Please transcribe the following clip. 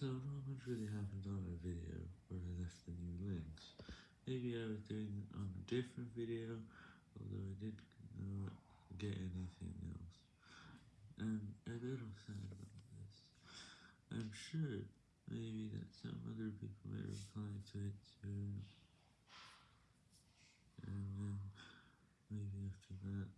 So not much really happened on a video where I left the new links. Maybe I was doing it on a different video, although I did not get anything else. I'm a little sad about this. I'm sure maybe that some other people may reply to it too, And then maybe after that